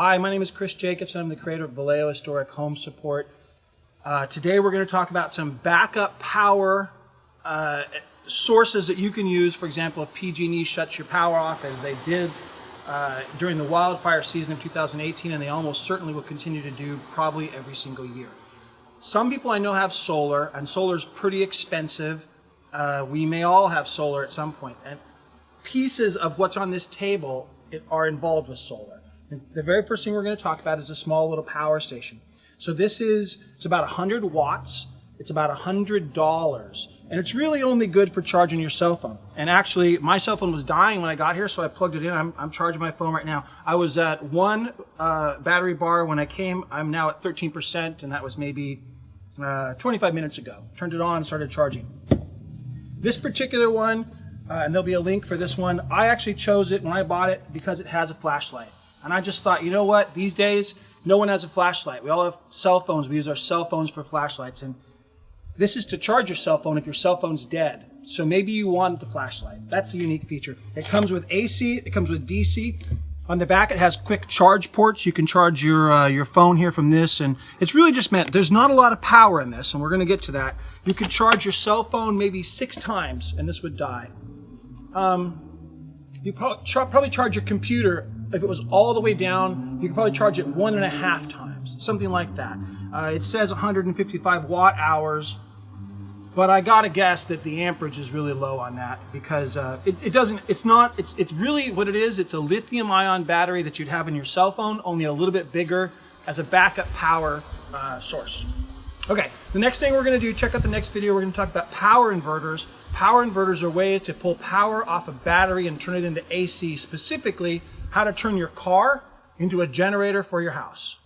Hi, my name is Chris Jacobson. I'm the creator of Vallejo Historic Home Support. Uh, today we're going to talk about some backup power uh, sources that you can use. For example, if PG&E shuts your power off, as they did uh, during the wildfire season of 2018, and they almost certainly will continue to do probably every single year. Some people I know have solar, and solar is pretty expensive. Uh, we may all have solar at some point, and pieces of what's on this table are involved with solar. The very first thing we're going to talk about is a small little power station. So this is, it's about 100 watts. It's about $100. And it's really only good for charging your cell phone. And actually, my cell phone was dying when I got here, so I plugged it in. I'm, I'm charging my phone right now. I was at one uh, battery bar when I came. I'm now at 13%, and that was maybe uh, 25 minutes ago. Turned it on, started charging. This particular one, uh, and there'll be a link for this one, I actually chose it when I bought it because it has a flashlight. And I just thought, you know what, these days, no one has a flashlight. We all have cell phones. We use our cell phones for flashlights. And this is to charge your cell phone if your cell phone's dead. So maybe you want the flashlight. That's the unique feature. It comes with AC, it comes with DC. On the back, it has quick charge ports. You can charge your uh, your phone here from this, and it's really just meant. There's not a lot of power in this, and we're going to get to that. You could charge your cell phone maybe six times, and this would die. Um, you probably, probably charge your computer if it was all the way down. You could probably charge it one and a half times, something like that. Uh, it says 155 watt hours but I gotta guess that the amperage is really low on that because uh, it, it, doesn't, it's not, it's, it's really what it is. It's a lithium ion battery that you'd have in your cell phone, only a little bit bigger as a backup power uh, source. Okay, the next thing we're gonna do, check out the next video, we're gonna talk about power inverters. Power inverters are ways to pull power off a battery and turn it into AC, specifically how to turn your car into a generator for your house.